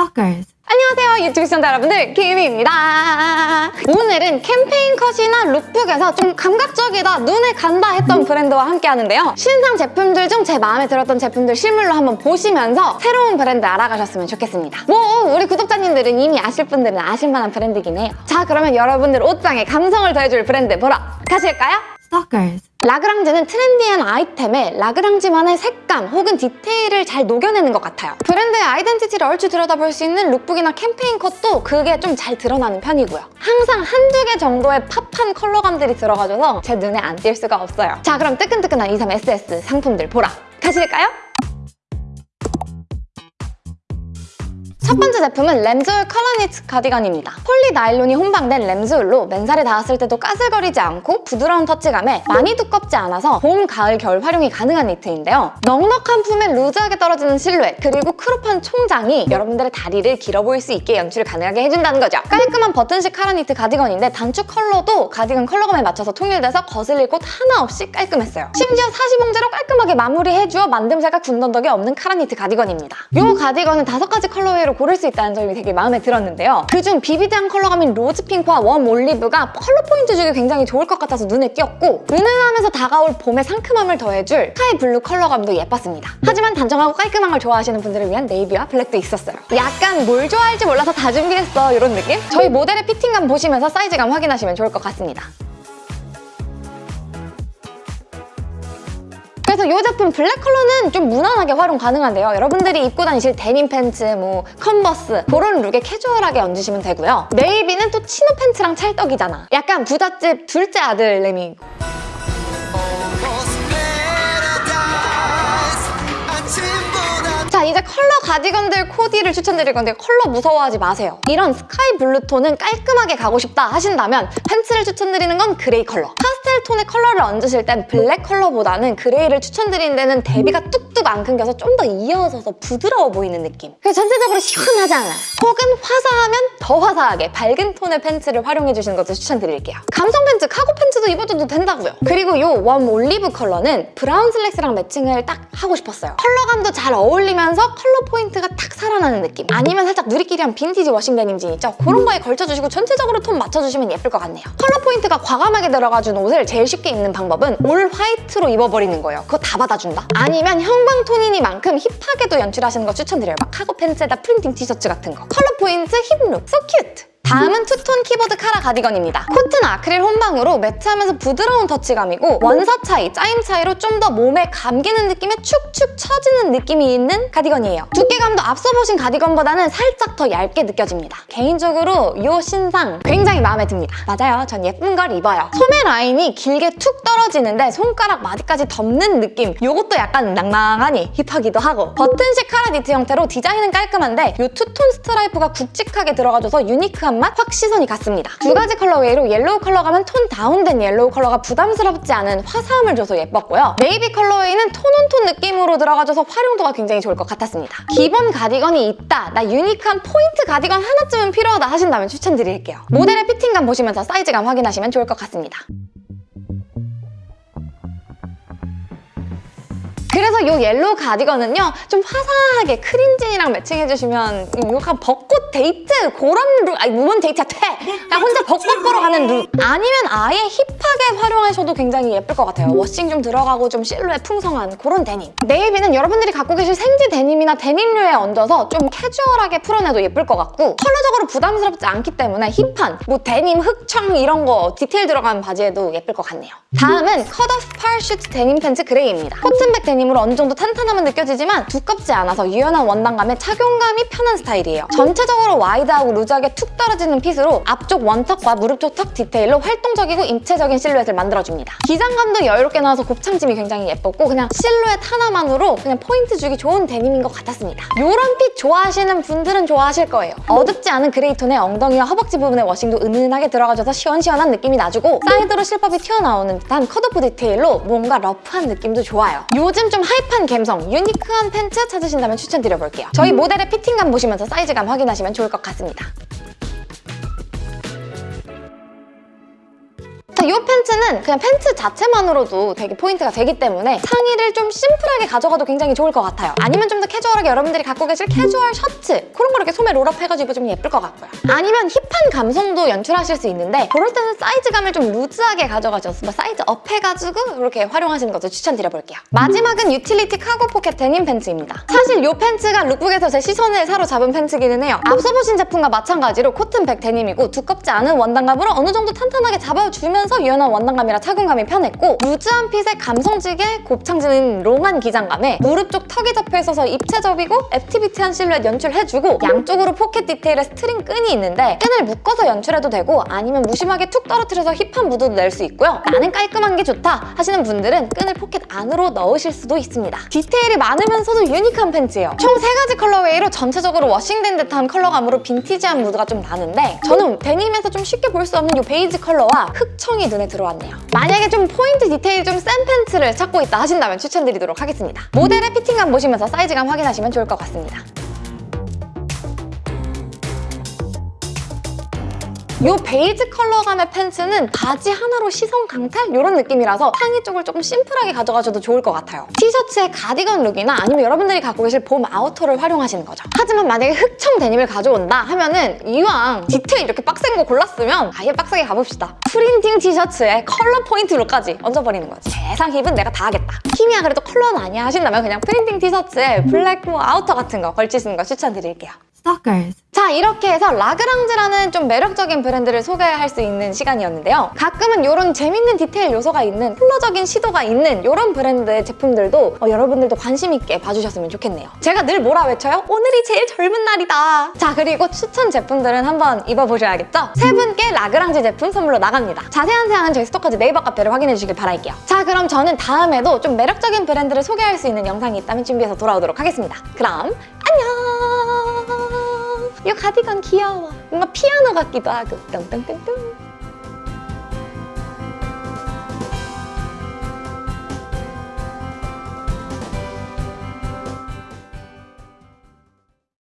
Stalkers. 안녕하세요 유튜브 시청자 여러분들 김희입니다 오늘은 캠페인 컷이나 lookbook에서 좀 감각적이다 눈에 간다 했던 브랜드와 함께 하는데요 신상 제품들 중 제 마음에 들었던 제품들 실물로 한번 보시면서 새로운 브랜드 알아가셨으면 좋겠습니다 뭐 우리 구독자님들은 이미 아실 분들은 아실 만한 브랜드긴 해요 자 그러면 여러분들 옷장에 감성을 더해줄 브랜드 보러 가실까요? Stalkers. 라그랑지는 트렌디한 아이템에 라그랑지만의 색감 혹은 디테일을 잘 녹여내는 것 같아요. 브랜드의 아이덴티티를 얼추 들여다볼 수 있는 lookbook이나 캠페인 컷도 그게 좀 잘 드러나는 편이고요. 항상 한두 개 정도의 pop한 컬러감들이 들어가줘서 제 눈에 안 띌 수가 없어요. 자 그럼 뜨끈뜨끈한 23SS 상품들 보러 가실까요? 첫 번째 제품은 lambswool 카라 니트 카디건입니다. 폴리 나일론이 혼방된 lambswool로 맨살에 닿았을 때도 까슬거리지 않고 부드러운 터치감에 많이 두껍지 않아서 봄, 가을, 겨울 활용이 가능한 니트인데요. 넉넉한 품에 루즈하게 떨어지는 실루엣 그리고 crop한 총장이 여러분들의 다리를 길어 보일 수 있게 연출을 가능하게 해준다는 거죠. 깔끔한 버튼식 카라 니트 가디건인데 단추 컬러도 가디건 컬러감에 맞춰서 통일돼서 거슬릴 곳 하나 없이 깔끔했어요. 심지어 사시봉제로 깔끔하게 마무리해주어 만듦새가 군더더기 없는 카라 니트 가디건입니다. 이 가디건은 다섯 가지 colorway로 고를 수 있다는 점이 되게 마음에 들었는데요. 그중 비비드한 컬러감인 로즈 핑크와 warm 올리브가 컬러 포인트 주기 굉장히 좋을 것 같아서 눈에 띄었고 은은하면서 다가올 봄의 상큼함을 더해줄 스카이 블루 컬러감도 예뻤습니다. 하지만 단정하고 깔끔한 걸 좋아하시는 분들을 위한 네이비와 블랙도 있었어요. 약간 뭘 좋아할지 몰라서 다 준비했어 이런 느낌? 저희 모델의 피팅감 보시면서 사이즈감 확인하시면 좋을 것 같습니다. 그래서 이 제품 블랙 컬러는 좀 무난하게 활용 가능한데요. 여러분들이 입고 다니실 데님 팬츠, 뭐 컨버스 그런 룩에 캐주얼하게 얹으시면 되고요. 네이비는 또 치노 팬츠랑 찰떡이잖아. 약간 부잣집 둘째 아들래미 컬러 가디건들 코디를 추천드릴 건데 컬러 무서워하지 마세요. 이런 스카이 블루 톤은 깔끔하게 가고 싶다 하신다면 팬츠를 추천드리는 건 그레이 컬러. 파스텔 톤의 컬러를 얹으실 땐 블랙 컬러보다는 그레이를 추천드리는 데는 대비가 뚝뚝 안 끊겨서 좀 더 이어져서 부드러워 보이는 느낌. 그래서 전체적으로 시원하잖아. 혹은 화사하면 더 화사하게 밝은 톤의 팬츠를 활용해 주시는 것도 추천드릴게요. 감성 팬츠, 카고 팬츠도 입어줘도 된다고요. 그리고 요 warm 올리브 컬러는 브라운 슬랙스랑 매칭을 딱 하고 싶었어요. 컬러감도 잘 어울리면서 컬러 포인트가 탁 살아나는 느낌. 아니면 살짝 누리끼리한 빈티지 워싱 데님 진 있죠? 그런 거에 걸쳐주시고 전체적으로 톤 맞춰주시면 예쁠 것 같네요. 컬러 포인트가 과감하게 들어가준 옷을 제일 쉽게 입는 방법은 all 화이트로 입어버리는 거예요. 그거 다 받아준다? 아니면 형광톤이니만큼 힙하게도 연출하시는 거 추천드려요. 막 카고 팬츠에다 프린팅 티셔츠 같은 거. 컬러 포인트 hip룩, so cute! 다음은 투톤 키보드 카라 가디건입니다. 코튼 아크릴 혼방으로 매트하면서 부드러운 터치감이고 원사 차이, 짜임 차이로 좀 더 몸에 감기는 느낌에 축축 처지는 느낌이 있는 가디건이에요. 두께감도 앞서 보신 가디건보다는 살짝 더 얇게 느껴집니다. 개인적으로 이 신상 굉장히 마음에 듭니다. 맞아요, 전 예쁜 걸 입어요. 소매 라인이 길게 툭 떨어지는데 손가락 마디까지 덮는 느낌 이것도 약간 낭낭하니 힙하기도 하고 버튼식 카라 니트 형태로 디자인은 깔끔한데 이 투톤 스트라이프가 굵직하게 들어가줘서 유니크한 맛 확 시선이 갔습니다. 두 가지 colorway로 옐로우 컬러감은 tone down된 옐로우 컬러가 부담스럽지 않은 화사함을 줘서 예뻤고요. 네이비 colorway는 tone on tone 느낌으로 들어가줘서 활용도가 굉장히 좋을 것 같았습니다. 기본 가디건이 있다, 나 유니크한 포인트 가디건 하나쯤은 필요하다 하신다면 추천드릴게요. 모델의 피팅감 보시면서 사이즈감 확인하시면 좋을 것 같습니다. 그래서 이 옐로우 가디건은요 좀 화사하게 크림진이랑 매칭해주시면 약간 벚꽃 데이트 그런 룩 아니 무슨 데이트야 퇴! 그냥 혼자 벚꽃 보러 가는 룩 아니면 아예 힙하게 활용하셔도 굉장히 예쁠 것 같아요. washing 좀 들어가고 좀 실루엣 풍성한 그런 데님. 네이비는 여러분들이 갖고 계실 생지 데님이나 데님류에 얹어서 좀 캐주얼하게 풀어내도 예쁠 것 같고 컬러적으로 부담스럽지 않기 때문에 힙한 뭐 데님 흑청 이런 거 디테일 들어간 바지에도 예쁠 것 같네요. 다음은 cut-off parachute denim pants gray입니다. cotton back 데님 느낌으로 어느 정도 탄탄함은 느껴지지만 두껍지 않아서 유연한 원단감에 착용감이 편한 스타일이에요. 전체적으로 와이드하고 루즈하게 툭 떨어지는 fit으로 앞쪽 원턱과 무릎 쪽 턱 디테일로 활동적이고 입체적인 실루엣을 만들어줍니다. 기장감도 여유롭게 나와서 곱창짐이 굉장히 예뻤고 그냥 실루엣 하나만으로 그냥 포인트 주기 좋은 데님인 것 같았습니다. 이런 fit 좋아하시는 분들은 좋아하실 거예요. 어둡지 않은 그레이 톤의 엉덩이와 허벅지 부분의 washing도 은은하게 들어가줘서 시원시원한 느낌이 나주고 사이드로 실밥이 튀어나오는 듯한 cut-off 디테일로 뭔가 러프한 느낌도 좋아요. 요즘 좀 핫한 감성, 유니크한 팬츠 찾으신다면 추천드려볼게요. 저희 모델의 피팅감 보시면서 사이즈감 확인하시면 좋을 것 같습니다. 이 팬츠는 그냥 팬츠 자체만으로도 되게 포인트가 되기 때문에 상의를 좀 심플하게 가져가도 굉장히 좋을 것 같아요. 아니면 좀 더 캐주얼하게 여러분들이 갖고 계실 캐주얼 셔츠 그런 거 이렇게 소매 roll-up 해가지고 좀 예쁠 것 같고요. 아니면 힙한 감성도 연출하실 수 있는데 그럴 때는 사이즈감을 좀 루즈하게 가져가셔서 뭐 size up 해가지고 이렇게 활용하시는 것도 추천드려볼게요. 마지막은 utility cargo pocket denim pants입니다. 사실 이 팬츠가 lookbook에서 제 시선을 사로잡은 팬츠기는 해요. 앞서 보신 제품과 마찬가지로 cotton back 데님이고 두껍지 않은 원단감으로 어느 정도 탄탄하게 잡아주면서 유연한 원단감이라 착용감이 편했고 루즈한 fit의 감성지게 곱창지는 롱한 기장감에 무릎 쪽 턱이 잡혀 있어서 입체적이고 액티비티한 실루엣 연출해주고 양쪽으로 포켓 디테일의 string 끈이 있는데 끈을 묶어서 연출해도 되고 아니면 무심하게 툭 떨어뜨려서 힙한 무드도 낼 수 있고요. 나는 깔끔한 게 좋다 하시는 분들은 끈을 포켓 안으로 넣으실 수도 있습니다. 디테일이 많으면서도 유니크한 팬츠예요. 총 세 가지 colorway로 전체적으로 워싱된 듯한 컬러감으로 빈티지한 무드가 좀 나는데 저는 데님에서 좀 쉽게 볼 수 없는 이 베이지 컬러와 흑청이 눈에 들어왔네요. 만약에 좀 포인트 디테일이 좀 센 팬츠를 찾고 있다 하신다면 추천드리도록 하겠습니다. 모델의 피팅감 보시면서 사이즈감 확인하시면 좋을 것 같습니다. 이 베이지 컬러 감의 팬츠는 바지 하나로 시선 강탈? 이런 느낌이라서 상의 쪽을 조금 심플하게 가져가셔도 좋을 것 같아요. 티셔츠의 가디건 룩이나 아니면 여러분들이 갖고 계실 봄 outer를 활용하시는 거죠. 하지만 만약에 흑청 데님을 가져온다 하면은 이왕 디테일 이렇게 빡센 거 골랐으면 아예 빡세게 가봅시다. printing 티셔츠에 컬러 포인트 룩까지 얹어버리는 거지. 세상 hip은 내가 다 하겠다. hip이야 그래도 컬러는 아니야 하신다면 그냥 printing 티셔츠에 블랙 뭐 outer 같은 거 걸치시는 거 추천드릴게요. Stalkers. 자 이렇게 해서 라그랑즈라는 좀 매력적인 브랜드를 소개할 수 있는 시간이었는데요. 가끔은 이런 재밌는 디테일 요소가 있는 컬러적인 시도가 있는 이런 브랜드의 제품들도 어, 여러분들도 관심 있게 봐주셨으면 좋겠네요. 제가 늘 뭐라 외쳐요? 오늘이 제일 젊은 날이다. 자 그리고 추천 제품들은 한번 입어보셔야겠죠? 세 분께 라그랑즈 제품 선물로 나갑니다. 자세한 사항은 저희 스토커즈 네이버 카페를 확인해 주시길 바랄게요. 자 그럼 저는 다음에도 좀 매력적인 브랜드를 소개할 수 있는 영상이 있다면 준비해서 돌아오도록 하겠습니다. 그럼 안녕! 이 가디건 귀여워. 뭔가 피아노 같기도 하고. 뚱뚱뚱뚱.